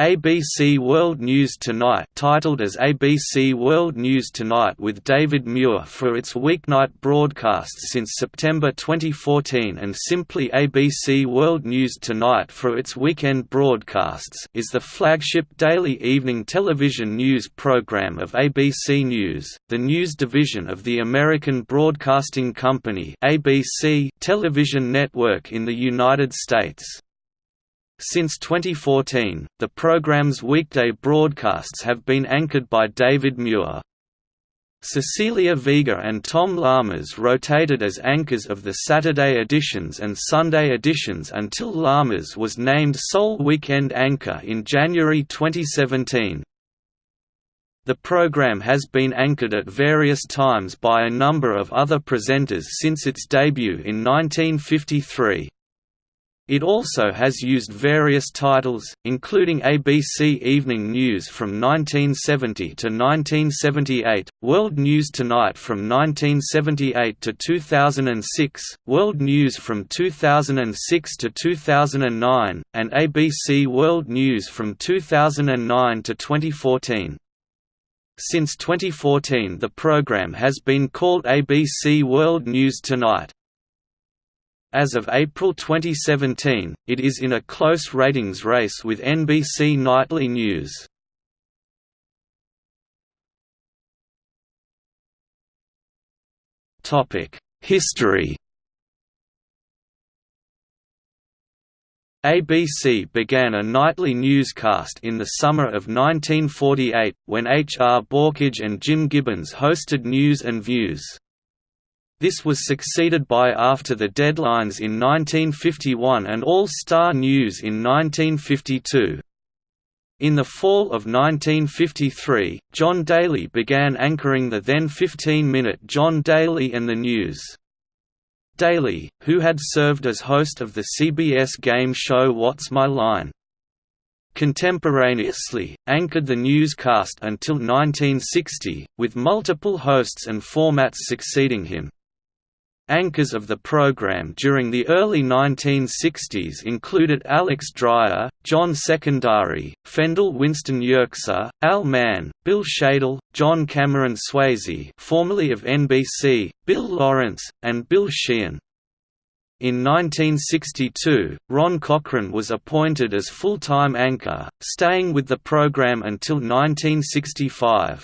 ABC World News Tonight titled as ABC World News Tonight with David Muir for its weeknight broadcasts since September 2014 and simply ABC World News Tonight for its weekend broadcasts is the flagship daily evening television news program of ABC News, the news division of the American Broadcasting Company ABC television network in the United States. Since 2014, the program's weekday broadcasts have been anchored by David Muir. Cecilia Vega and Tom Llamas rotated as anchors of the Saturday editions and Sunday editions until Llamas was named sole weekend anchor in January 2017. The program has been anchored at various times by a number of other presenters since its debut in 1953. It also has used various titles, including ABC Evening News from 1970 to 1978, World News Tonight from 1978 to 2006, World News from 2006 to 2009, and ABC World News from 2009 to 2014. Since 2014 the program has been called ABC World News Tonight. As of April 2017, it is in a close ratings race with NBC Nightly News. History ABC began a nightly newscast in the summer of 1948, when H. R. Baukhage and Jim Gibbons hosted News and Views. This was succeeded by After the Deadlines in 1951 and All Star News in 1952. In the fall of 1953, John Daly began anchoring the then 15-minute John Daly and the News. Daly, who had served as host of the CBS game show What's My Line? Contemporaneously, anchored the newscast until 1960, with multiple hosts and formats succeeding him. Anchors of the program during the early 1960s included Alex Dreier, John Secondari, Fendall Winston Yerxa, Al Mann, Bill Shadel, John Cameron Swayze formerly of NBC, Bill Lawrence, and Bill Sheehan. In 1962, Ron Cochran was appointed as full-time anchor, staying with the program until 1965.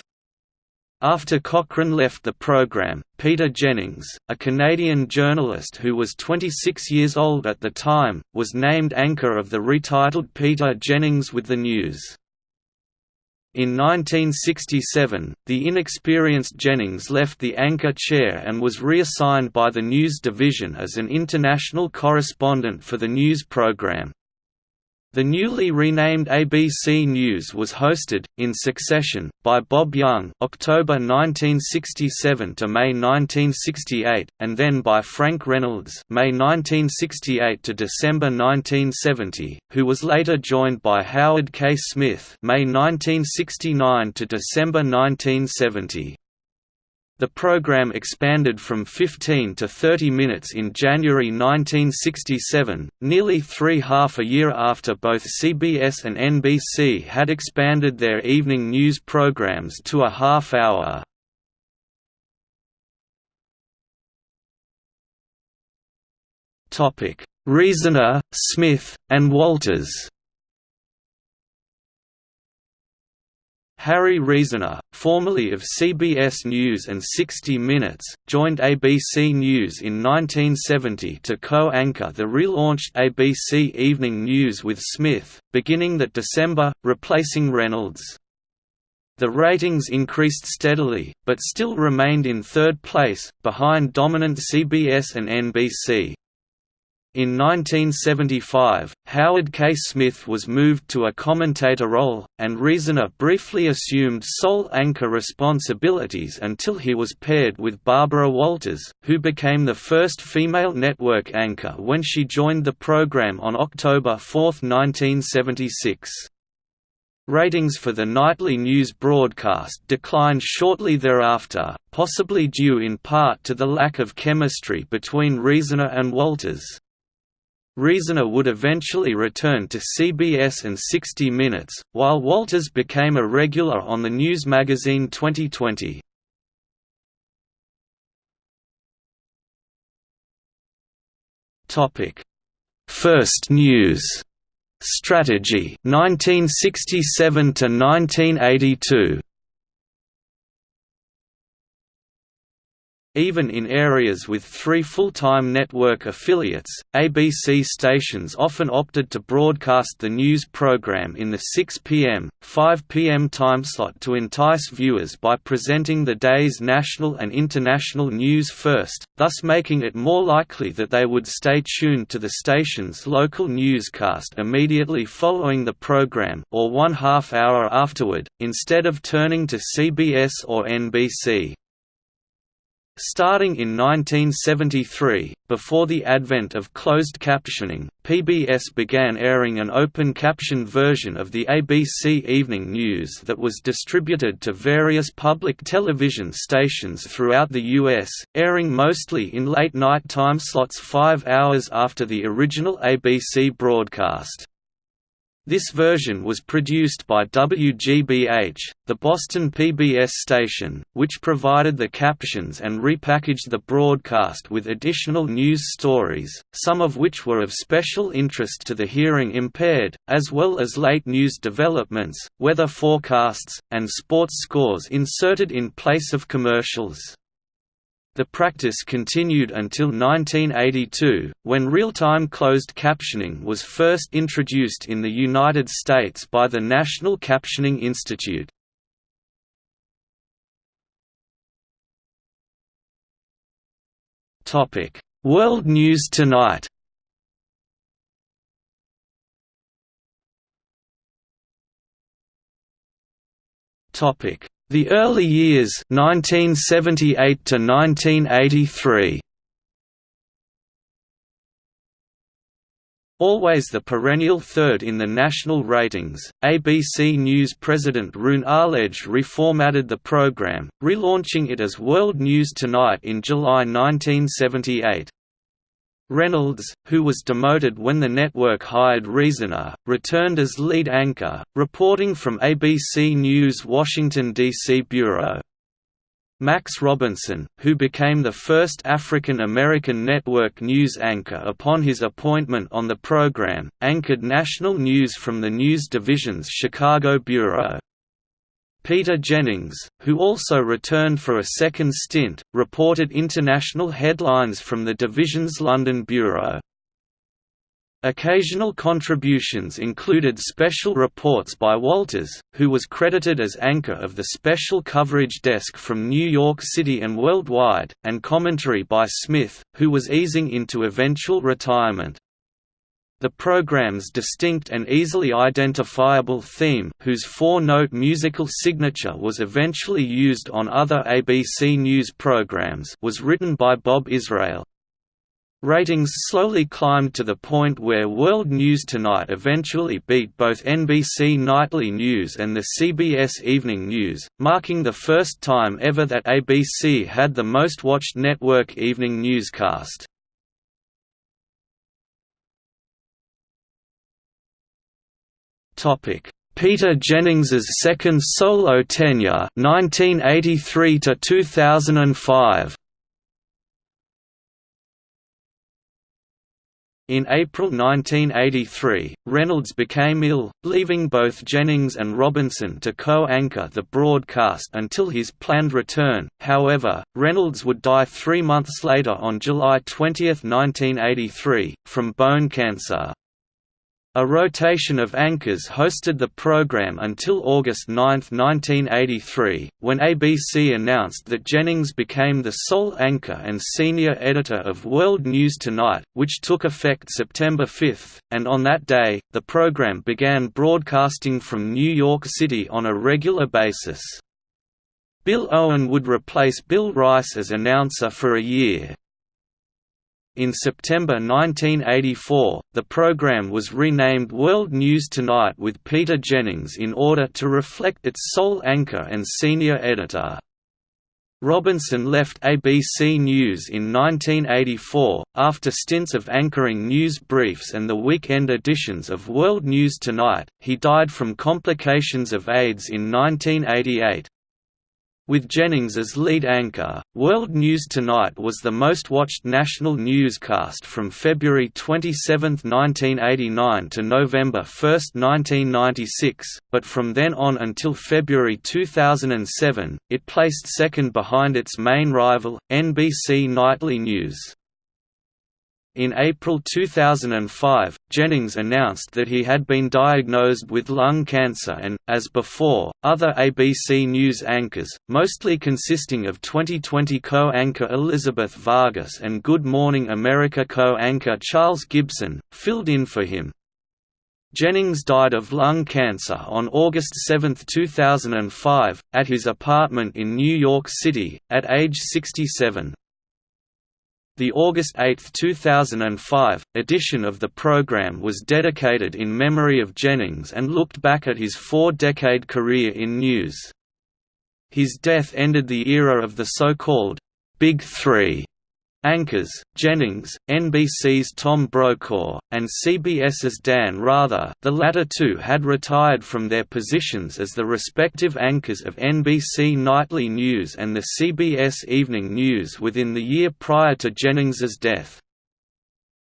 After Cochran left the program, Peter Jennings, a Canadian journalist who was 26 years old at the time, was named anchor of the retitled Peter Jennings with the News. In 1967, the inexperienced Jennings left the anchor chair and was reassigned by the news division as an international correspondent for the news program. The newly renamed ABC News was hosted, in succession, by Bob Young October 1967 to May 1968, and then by Frank Reynolds May 1968 to December 1970, who was later joined by Howard K. Smith May 1969 to December 1970. The program expanded from 15 to 30 minutes in January 1967, nearly three half a year after both CBS and NBC had expanded their evening news programs to a half hour. Reasoner, Smith, and Walters Harry Reasoner, formerly of CBS News and 60 Minutes, joined ABC News in 1970 to co-anchor the relaunched ABC Evening News with Smith, beginning that December, replacing Reynolds. The ratings increased steadily, but still remained in third place, behind dominant CBS and NBC. In 1975, Howard K. Smith was moved to a commentator role, and Reasoner briefly assumed sole anchor responsibilities until he was paired with Barbara Walters, who became the first female network anchor when she joined the program on October 4, 1976. Ratings for the nightly news broadcast declined shortly thereafter, possibly due in part to the lack of chemistry between Reasoner and Walters. Reasoner would eventually return to CBS and 60 Minutes, while Walters became a regular on the news magazine 2020. Topic: First News. Strategy. 1967 to 1982 Even in areas with three full-time network affiliates, ABC stations often opted to broadcast the news program in the 6 p.m., 5 p.m. timeslot to entice viewers by presenting the day's national and international news first, thus making it more likely that they would stay tuned to the station's local newscast immediately following the program or one half hour afterward, instead of turning to CBS or NBC. Starting in 1973, before the advent of closed captioning, PBS began airing an open caption version of the ABC Evening News that was distributed to various public television stations throughout the U.S., airing mostly in late-night time slots five hours after the original ABC broadcast. This version was produced by WGBH, the Boston PBS station, which provided the captions and repackaged the broadcast with additional news stories, some of which were of special interest to the hearing impaired, as well as late news developments, weather forecasts, and sports scores inserted in place of commercials. The practice continued until 1982, when real-time closed captioning was first introduced in the United States by the National Captioning Institute. World News Tonight Topic the early years 1978 to 1983 Always the perennial third in the national ratings, ABC News president Roone Arledge reformatted the program, relaunching it as World News Tonight in July 1978. Reynolds, who was demoted when the network hired Reasoner, returned as lead anchor, reporting from ABC News' Washington, D.C. bureau. Max Robinson, who became the first African American network news anchor upon his appointment on the program, anchored national news from the news division's Chicago bureau. Peter Jennings, who also returned for a second stint, reported international headlines from the division's London bureau. Occasional contributions included special reports by Walters, who was credited as anchor of the special coverage desk from New York City and worldwide, and commentary by Smith, who was easing into eventual retirement. The program's distinct and easily identifiable theme whose four-note musical signature was eventually used on other ABC News programs was written by Bob Israel. Ratings slowly climbed to the point where World News Tonight eventually beat both NBC Nightly News and the CBS Evening News, marking the first time ever that ABC had the most watched network evening newscast. Topic: Peter Jennings's second solo tenure 1983 to 2005. In April 1983, Reynolds became ill, leaving both Jennings and Robinson to co-anchor the broadcast until his planned return. However, Reynolds would die three months later on July 20, 1983, from bone cancer. A rotation of anchors hosted the program until August 9, 1983, when ABC announced that Jennings became the sole anchor and senior editor of World News Tonight, which took effect September 5, and on that day, the program began broadcasting from New York City on a regular basis. Bill Owen would replace Bill Rice as announcer for a year. In September 1984, the program was renamed World News Tonight with Peter Jennings in order to reflect its sole anchor and senior editor. Robinson left ABC News in 1984, after stints of anchoring news briefs and the weekend editions of World News Tonight. He died from complications of AIDS in 1988. With Jennings as lead anchor, World News Tonight was the most watched national newscast from February 27, 1989 to November 1, 1996, but from then on until February 2007, it placed second behind its main rival, NBC Nightly News. In April 2005, Jennings announced that he had been diagnosed with lung cancer and, as before, other ABC News anchors, mostly consisting of 2020 co-anchor Elizabeth Vargas and Good Morning America co-anchor Charles Gibson, filled in for him. Jennings died of lung cancer on August 7, 2005, at his apartment in New York City, at age 67. The August 8, 2005, edition of the program was dedicated in memory of Jennings and looked back at his four-decade career in news. His death ended the era of the so-called «Big Three Anchors, Jennings, NBC's Tom Brokaw, and CBS's Dan Rather the latter two had retired from their positions as the respective anchors of NBC Nightly News and the CBS Evening News within the year prior to Jennings's death.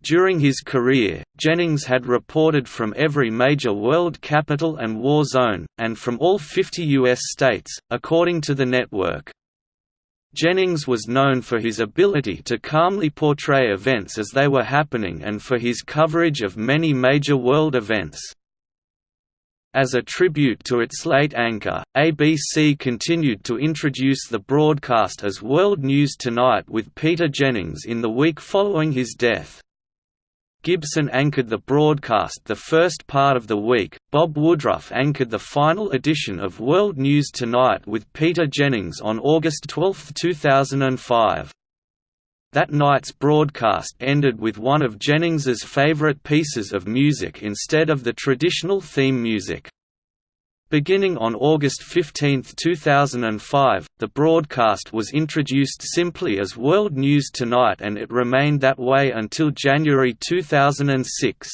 During his career, Jennings had reported from every major world capital and war zone, and from all 50 U.S. states, according to the network. Jennings was known for his ability to calmly portray events as they were happening and for his coverage of many major world events. As a tribute to its late anchor, ABC continued to introduce the broadcast as World News Tonight with Peter Jennings in the week following his death. Gibson anchored the broadcast the first part of the week, Bob Woodruff anchored the final edition of World News Tonight with Peter Jennings on August 12, 2005. That night's broadcast ended with one of Jennings's favorite pieces of music instead of the traditional theme music. Beginning on August 15, 2005, the broadcast was introduced simply as World News Tonight and it remained that way until January 2006.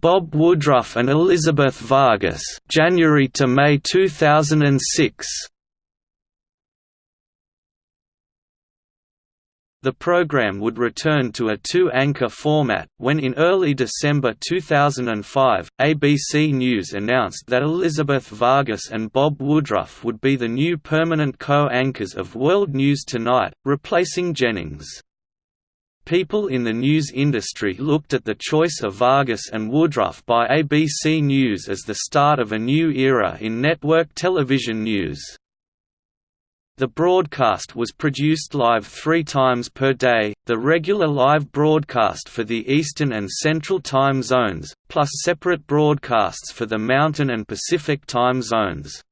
Bob Woodruff and Elizabeth Vargas January to May 2006 The program would return to a two-anchor format, when in early December 2005, ABC News announced that Elizabeth Vargas and Bob Woodruff would be the new permanent co-anchors of World News Tonight, replacing Jennings. People in the news industry looked at the choice of Vargas and Woodruff by ABC News as the start of a new era in network television news. The broadcast was produced live three times per day, the regular live broadcast for the Eastern and Central time zones, plus separate broadcasts for the Mountain and Pacific time zones.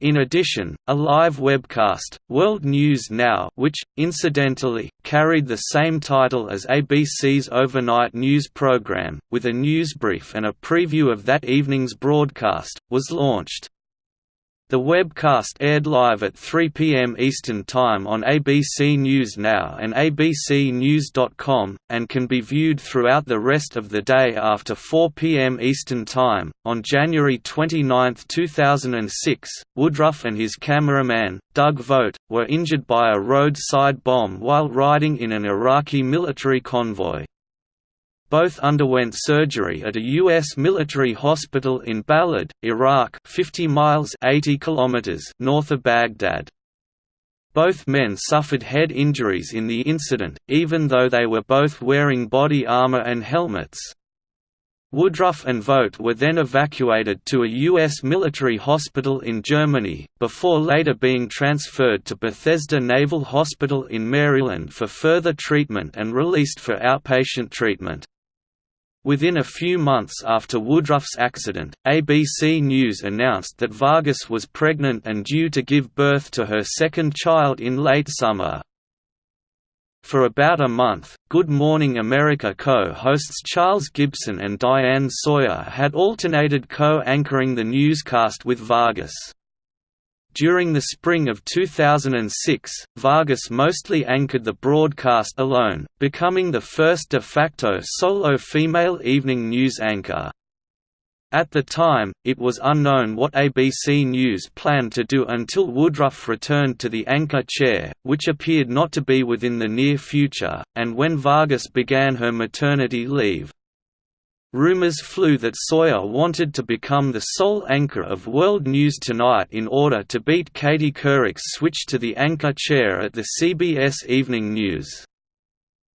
In addition, a live webcast, World News Now which, incidentally, carried the same title as ABC's overnight news program, with a news brief and a preview of that evening's broadcast, was launched. The webcast aired live at 3 p.m. Eastern Time on ABC News Now and abcnews.com, and can be viewed throughout the rest of the day after 4 p.m. Eastern Time. On January 29, 2006, Woodruff and his cameraman, Doug Vogt, were injured by a roadside bomb while riding in an Iraqi military convoy. Both underwent surgery at a U.S. military hospital in Balad, Iraq 50 miles 80 kilometers north of Baghdad. Both men suffered head injuries in the incident, even though they were both wearing body armor and helmets. Woodruff and Vogt were then evacuated to a U.S. military hospital in Germany, before later being transferred to Bethesda Naval Hospital in Maryland for further treatment and released for outpatient treatment. Within a few months after Woodruff's accident, ABC News announced that Vargas was pregnant and due to give birth to her second child in late summer. For about a month, Good Morning America co-hosts Charles Gibson and Diane Sawyer had alternated co-anchoring the newscast with Vargas. During the spring of 2006, Vargas mostly anchored the broadcast alone, becoming the first de facto solo female evening news anchor. At the time, it was unknown what ABC News planned to do until Woodruff returned to the anchor chair, which appeared not to be within the near future, and when Vargas began her maternity leave. Rumors flew that Sawyer wanted to become the sole anchor of World News Tonight in order to beat Katie Couric's switch to the anchor chair at the CBS Evening News.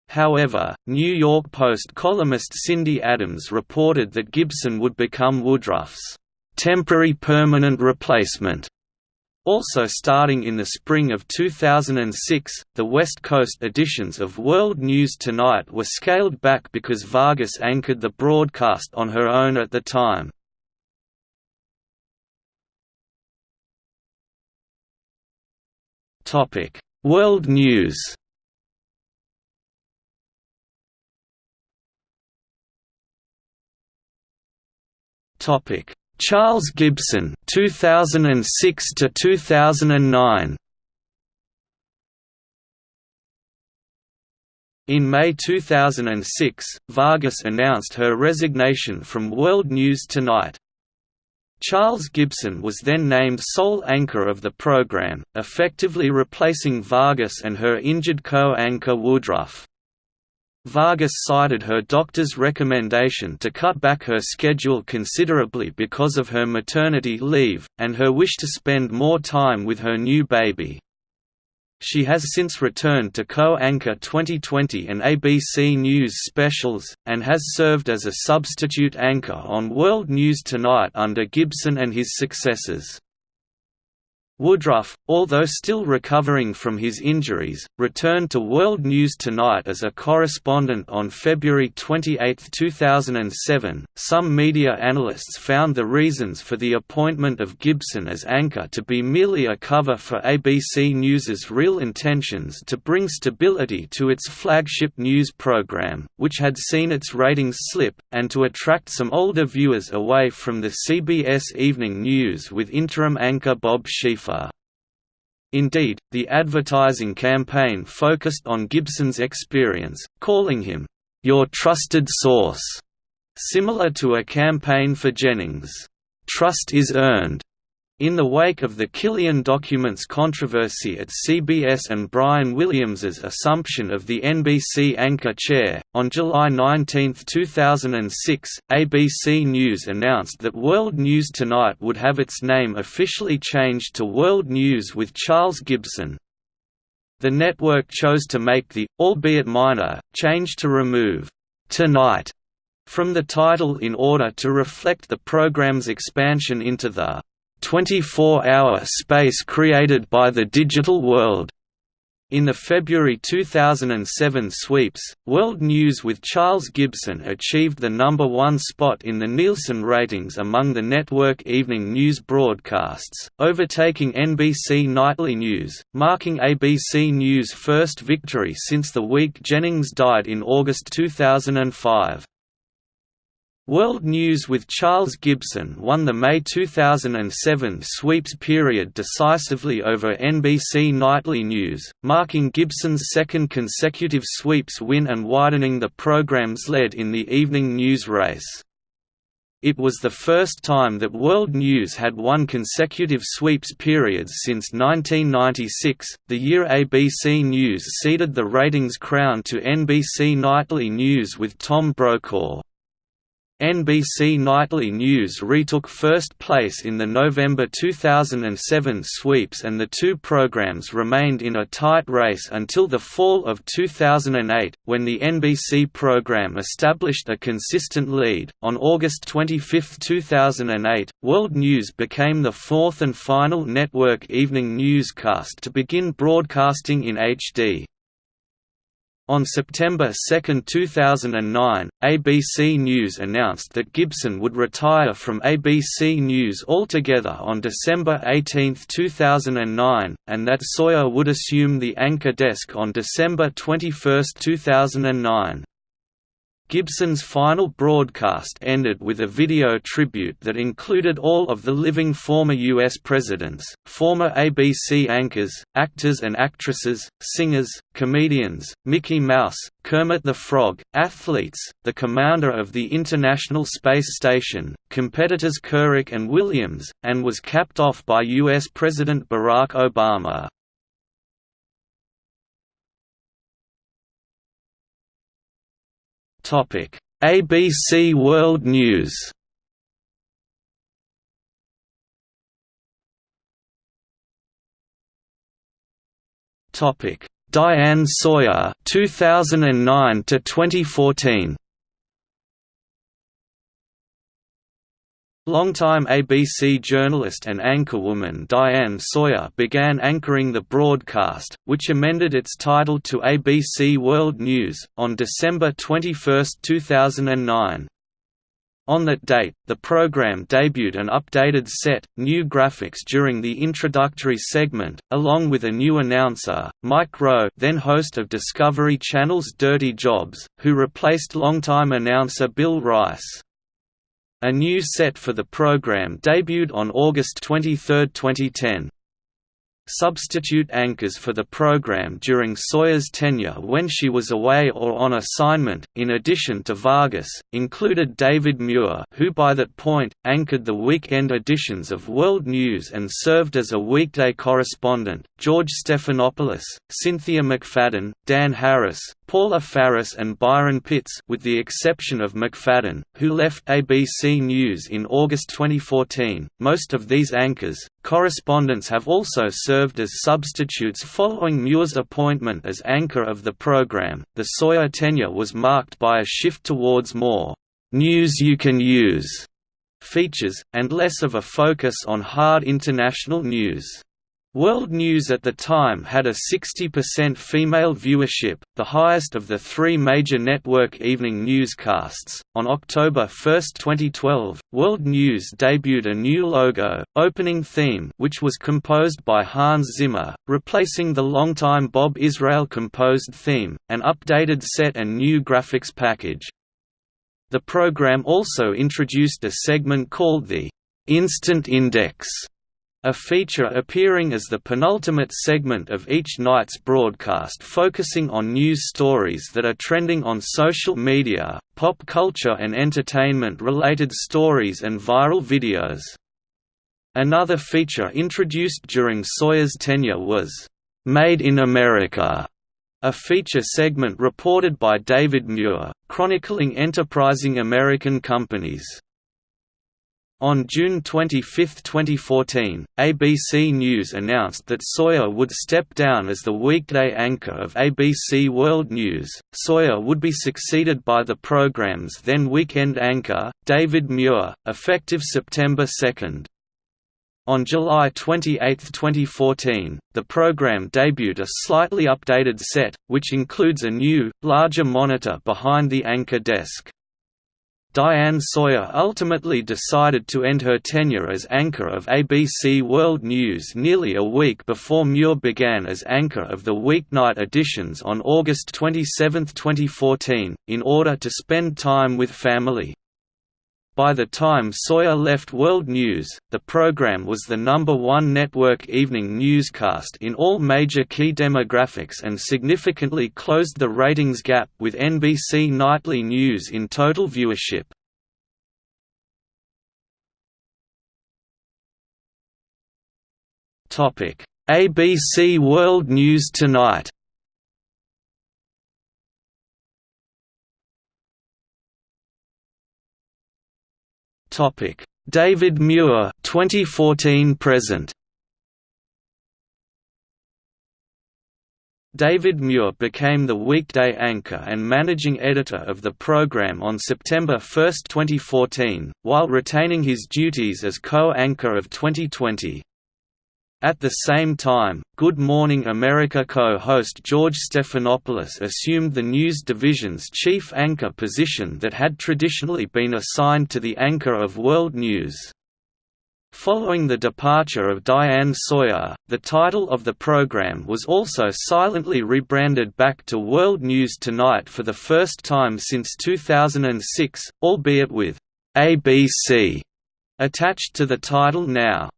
However, New York Post columnist Cindy Adams reported that Gibson would become Woodruff's temporary permanent replacement. Also starting in the spring of 2006, the West Coast editions of World News Tonight were scaled back because Vargas anchored the broadcast on her own at the time. World News Charles Gibson 2006 to 2009. In May 2006, Vargas announced her resignation from World News Tonight. Charles Gibson was then named sole anchor of the program, effectively replacing Vargas and her injured co-anchor Woodruff. Vargas cited her doctor's recommendation to cut back her schedule considerably because of her maternity leave, and her wish to spend more time with her new baby. She has since returned to co-anchor 2020 and ABC News specials, and has served as a substitute anchor on World News Tonight under Gibson and his successors. Woodruff, although still recovering from his injuries, returned to World News Tonight as a correspondent on February 28, 2007. Some media analysts found the reasons for the appointment of Gibson as anchor to be merely a cover for ABC News's real intentions to bring stability to its flagship news program, which had seen its ratings slip, and to attract some older viewers away from the CBS Evening News with interim anchor Bob Schieffer. Indeed, the advertising campaign focused on Gibson's experience, calling him, "...your trusted source", similar to a campaign for Jennings' "...trust is earned", in the wake of the Killian documents controversy at CBS and Brian Williams's assumption of the NBC anchor chair, on July 19, 2006, ABC News announced that World News Tonight would have its name officially changed to World News with Charles Gibson. The network chose to make the, albeit minor, change to remove "'Tonight' from the title in order to reflect the program's expansion into the 24-hour space created by the digital world. In the February 2007 sweeps, World News with Charles Gibson achieved the number one spot in the Nielsen ratings among the network evening news broadcasts, overtaking NBC Nightly News, marking ABC News' first victory since the week Jennings died in August 2005. World News with Charles Gibson won the May 2007 sweeps period decisively over NBC Nightly News, marking Gibson's second consecutive sweeps win and widening the program's lead in the evening news race. It was the first time that World News had won consecutive sweeps periods since 1996, the year ABC News ceded the ratings crown to NBC Nightly News with Tom Brokaw. NBC Nightly News retook first place in the November 2007 sweeps and the two programs remained in a tight race until the fall of 2008, when the NBC program established a consistent lead. On August 25, 2008, World News became the fourth and final network evening newscast to begin broadcasting in HD. On September 2, 2009, ABC News announced that Gibson would retire from ABC News altogether on December 18, 2009, and that Sawyer would assume the anchor desk on December 21, 2009. Gibson's final broadcast ended with a video tribute that included all of the living former U.S. presidents, former ABC anchors, actors and actresses, singers, comedians, Mickey Mouse, Kermit the Frog, athletes, the commander of the International Space Station, competitors Couric and Williams, and was capped off by U.S. President Barack Obama. ABC World News. Topic: Diane Sawyer 2009 to 2014 Longtime ABC journalist and anchorwoman Diane Sawyer began anchoring the broadcast, which amended its title to ABC World News, on December 21, 2009. On that date, the program debuted an updated set, new graphics during the introductory segment, along with a new announcer, Mike Rowe then host of Discovery Channel's Dirty Jobs, who replaced longtime announcer Bill Rice. A new set for the program debuted on August 23, 2010. Substitute anchors for the program during Sawyer's tenure when she was away or on assignment, in addition to Vargas, included David Muir who by that point, anchored the weekend editions of World News and served as a weekday correspondent, George Stephanopoulos, Cynthia McFadden, Dan Harris, Paula Faris and Byron Pitts with the exception of McFadden, who left ABC News in August 2014. Most of these anchors, correspondents have also served as substitutes following Muir's appointment as anchor of the program. The Sawyer tenure was marked by a shift towards more news you can use features, and less of a focus on hard international news. World News at the time had a 60% female viewership, the highest of the three major network evening newscasts. On October 1, 2012, World News debuted a new logo, opening theme, which was composed by Hans Zimmer, replacing the longtime Bob Israel composed theme, an updated set and new graphics package. The program also introduced a segment called the Instant Index a feature appearing as the penultimate segment of each night's broadcast focusing on news stories that are trending on social media, pop culture and entertainment-related stories and viral videos. Another feature introduced during Sawyer's tenure was, "'Made in America' a feature segment reported by David Muir, chronicling enterprising American companies. On June 25, 2014, ABC News announced that Sawyer would step down as the weekday anchor of ABC World News. Sawyer would be succeeded by the program's then weekend anchor, David Muir, effective September 2. On July 28, 2014, the program debuted a slightly updated set, which includes a new, larger monitor behind the anchor desk. Diane Sawyer ultimately decided to end her tenure as anchor of ABC World News nearly a week before Muir began as anchor of the weeknight editions on August 27, 2014, in order to spend time with family. By the time Sawyer left World News, the program was the number one network evening newscast in all major key demographics and significantly closed the ratings gap with NBC Nightly News in total viewership. ABC World News Tonight Topic: David Muir 2014 present. David Muir became the weekday anchor and managing editor of the program on September 1, 2014, while retaining his duties as co-anchor of 2020. At the same time, Good Morning America co-host George Stephanopoulos assumed the news division's chief anchor position that had traditionally been assigned to the anchor of World News. Following the departure of Diane Sawyer, the title of the program was also silently rebranded back to World News Tonight for the first time since 2006, albeit with ABC attached to the title now.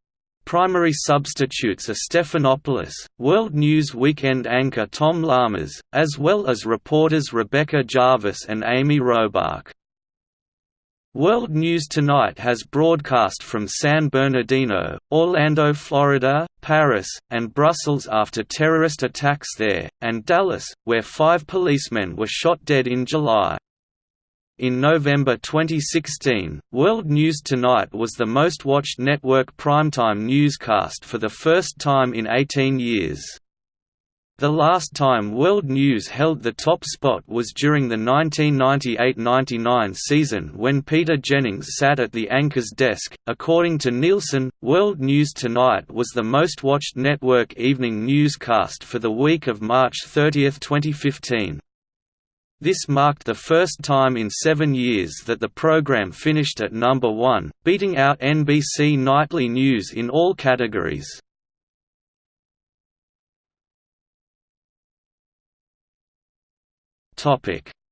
Primary substitutes are Stephanopoulos, World News Weekend anchor Tom Llamas, as well as reporters Rebecca Jarvis and Amy Robach. World News Tonight has broadcast from San Bernardino, Orlando, Florida, Paris, and Brussels after terrorist attacks there, and Dallas, where five policemen were shot dead in July. In November 2016, World News Tonight was the most watched network primetime newscast for the first time in 18 years. The last time World News held the top spot was during the 1998–99 season when Peter Jennings sat at the anchor's desk. According to Nielsen, World News Tonight was the most watched network evening newscast for the week of March 30, 2015. This marked the first time in seven years that the program finished at number one, beating out NBC Nightly News in all categories.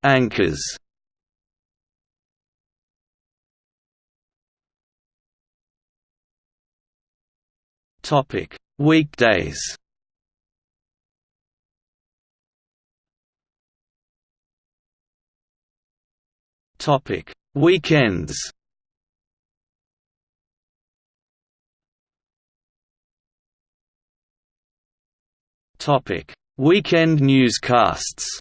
Anchors Weekdays Topic: Weekends. Topic: Weekend newscasts.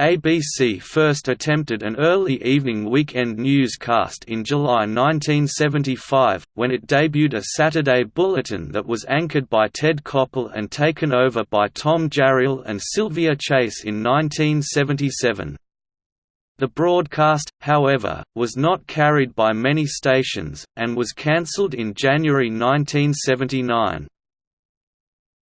ABC first attempted an early evening weekend newscast in July 1975, when it debuted a Saturday bulletin that was anchored by Ted Koppel and taken over by Tom Jarriel and Sylvia Chase in 1977. The broadcast, however, was not carried by many stations, and was cancelled in January 1979.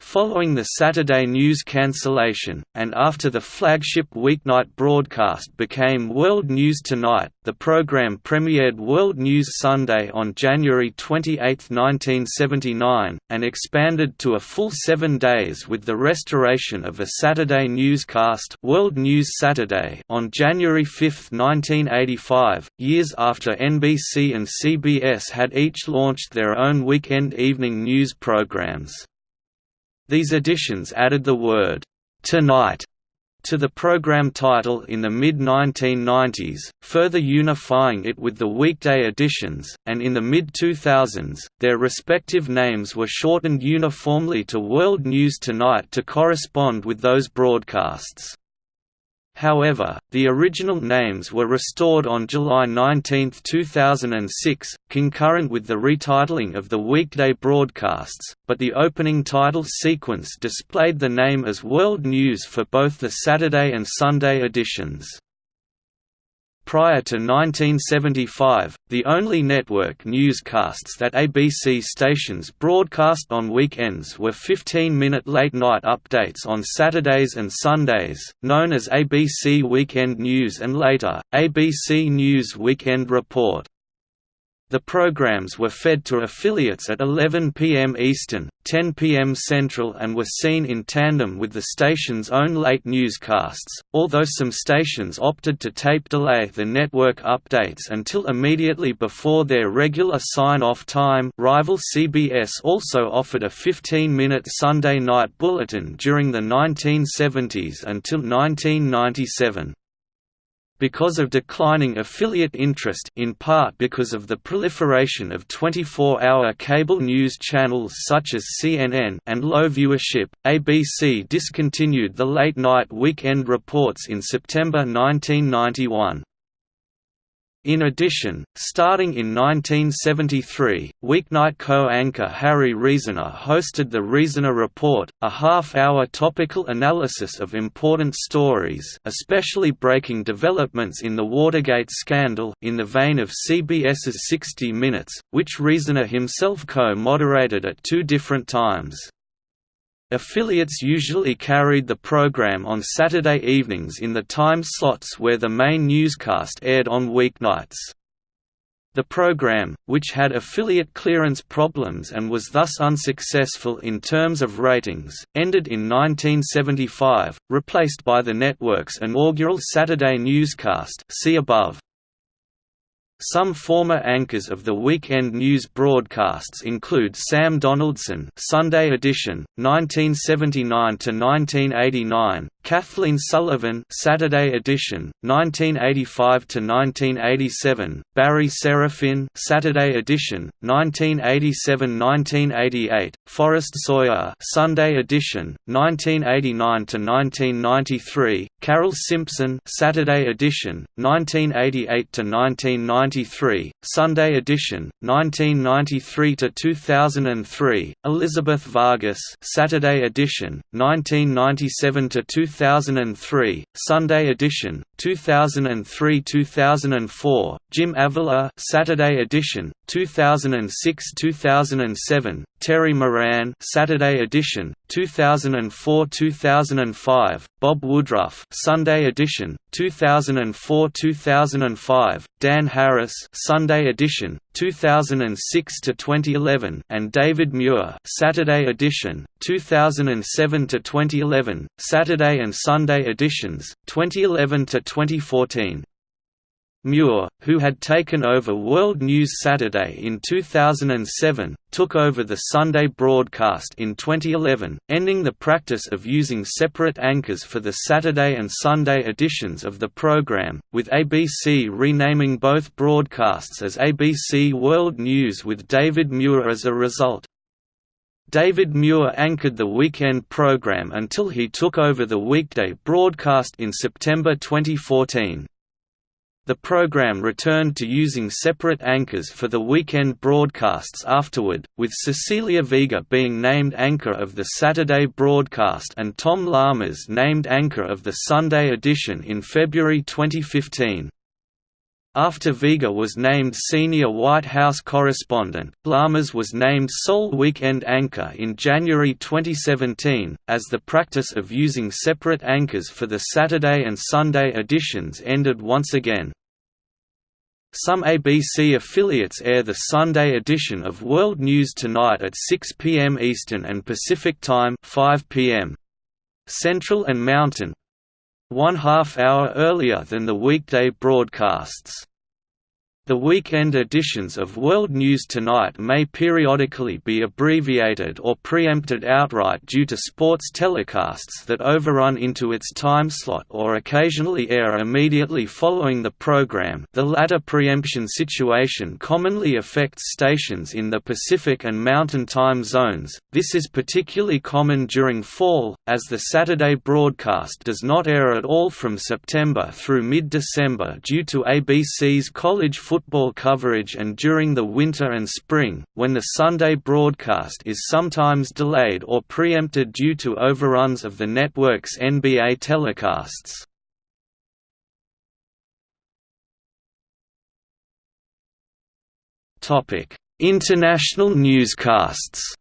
Following the Saturday news cancellation, and after the flagship weeknight broadcast became World News Tonight, the program premiered World News Sunday on January 28, 1979, and expanded to a full seven days with the restoration of a Saturday newscast World News Saturday on January 5, 1985, years after NBC and CBS had each launched their own weekend evening news programs. These additions added the word, "'Tonight' to the program title in the mid-1990s, further unifying it with the weekday editions, and in the mid-2000s, their respective names were shortened uniformly to World News Tonight to correspond with those broadcasts. However, the original names were restored on July 19, 2006, concurrent with the retitling of the weekday broadcasts, but the opening title sequence displayed the name as World News for both the Saturday and Sunday editions. Prior to 1975, the only network newscasts that ABC stations broadcast on weekends were 15-minute late-night updates on Saturdays and Sundays, known as ABC Weekend News and later, ABC News Weekend Report. The programs were fed to affiliates at 11 p.m. Eastern, 10 p.m. Central and were seen in tandem with the station's own late newscasts, although some stations opted to tape delay the network updates until immediately before their regular sign-off time rival CBS also offered a 15-minute Sunday night bulletin during the 1970s until 1997 because of declining affiliate interest in part because of the proliferation of 24-hour cable news channels such as CNN and low viewership, ABC discontinued the late-night weekend reports in September 1991. In addition, starting in 1973, weeknight co-anchor Harry Reasoner hosted the Reasoner Report, a half-hour topical analysis of important stories especially breaking developments in the Watergate scandal in the vein of CBS's 60 Minutes, which Reasoner himself co-moderated at two different times. Affiliates usually carried the program on Saturday evenings in the time slots where the main newscast aired on weeknights. The program, which had affiliate clearance problems and was thus unsuccessful in terms of ratings, ended in 1975, replaced by the network's inaugural Saturday newscast see above. Some former anchors of the weekend news broadcasts include Sam Donaldson, Sunday Edition, 1979 to 1989, Kathleen Sullivan, Saturday Edition, 1985 to 1987, Barry Serafin, Saturday Edition, 1987-1988, Forrest Sawyer, Sunday Edition, 1989 to 1993, Carole Simpson, Saturday Edition, 1988 to 1993, Sunday Edition, 1993 to 2003, Elizabeth Vargas, Saturday Edition, 1997 to 2003, Sunday Edition, 2003-2004, Jim Avila, Saturday Edition, 2006-2007, Terry Moran, Saturday Edition, 2004-2005, Bob Woodruff, Sunday Edition, 2004-2005, Dan Harris, Sunday Edition, 2006 to 2011, and David Muir, Saturday Edition, 2007 to 2011, Saturday and Sunday editions, 2011 to 2014. Muir, who had taken over World News Saturday in 2007, took over the Sunday broadcast in 2011, ending the practice of using separate anchors for the Saturday and Sunday editions of the program, with ABC renaming both broadcasts as ABC World News with David Muir as a result. David Muir anchored the weekend program until he took over the weekday broadcast in September 2014. The program returned to using separate anchors for the weekend broadcasts afterward, with Cecilia Vega being named anchor of the Saturday broadcast and Tom Llamas named anchor of the Sunday edition in February 2015. After Vega was named senior White House correspondent, Llamas was named sole weekend anchor in January 2017, as the practice of using separate anchors for the Saturday and Sunday editions ended once again. Some ABC affiliates air the Sunday edition of World News Tonight at 6 p.m. Eastern and Pacific Time 5 p.m. Central and Mountain, one half hour earlier than the weekday broadcasts. The weekend editions of World News Tonight may periodically be abbreviated or preempted outright due to sports telecasts that overrun into its time slot or occasionally air immediately following the program. The latter preemption situation commonly affects stations in the Pacific and Mountain time zones, this is particularly common during fall, as the Saturday broadcast does not air at all from September through mid-December due to ABC's college football coverage and during the winter and spring, when the Sunday broadcast is sometimes delayed or preempted due to overruns of the network's NBA telecasts. International newscasts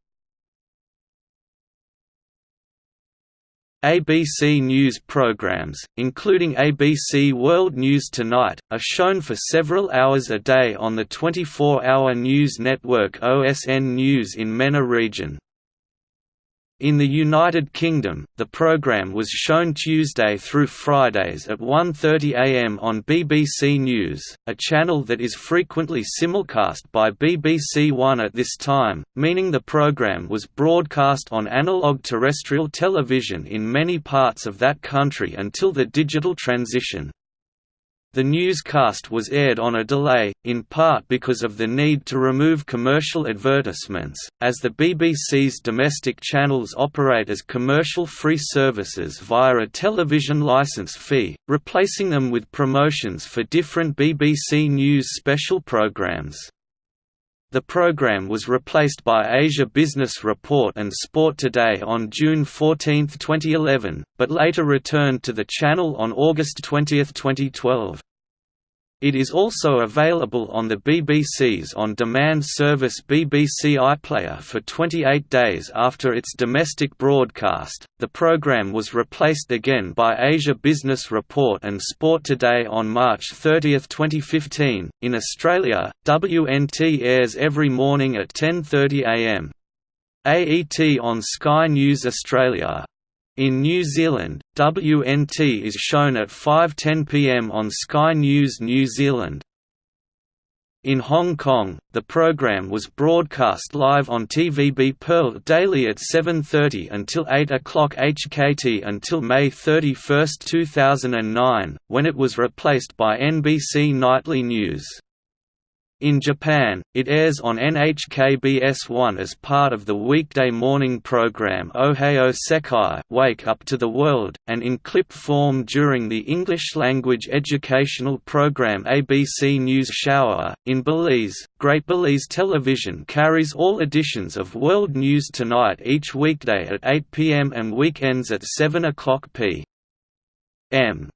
ABC News programs, including ABC World News Tonight, are shown for several hours a day on the 24-hour news network OSN News in MENA region. In the United Kingdom, the programme was shown Tuesday through Fridays at 1.30 am on BBC News, a channel that is frequently simulcast by BBC One at this time, meaning the programme was broadcast on analogue terrestrial television in many parts of that country until the digital transition. The newscast was aired on a delay, in part because of the need to remove commercial advertisements, as the BBC's domestic channels operate as commercial-free services via a television licence fee, replacing them with promotions for different BBC News special programmes. The program was replaced by Asia Business Report and Sport Today on June 14, 2011, but later returned to the channel on August 20, 2012. It is also available on the BBC's on-demand service BBC iPlayer for 28 days after its domestic broadcast. The program was replaced again by Asia Business Report and Sport Today on March 30, 2015. In Australia, WNT airs every morning at 10:30 a.m. AET on Sky News Australia. In New Zealand, WNT is shown at 5.10 pm on Sky News New Zealand. In Hong Kong, the program was broadcast live on TVB Pearl daily at 7.30 until 8 o'clock HKT until May 31, 2009, when it was replaced by NBC Nightly News. In Japan, it airs on NHKBS1 as part of the weekday morning program Ohayo Sekai Wake Up to the World, and in clip form during the English-language educational program ABC News Shower. In Belize, Great Belize Television carries all editions of World News Tonight each weekday at 8 p.m. and weekends at 7 o'clock p.m.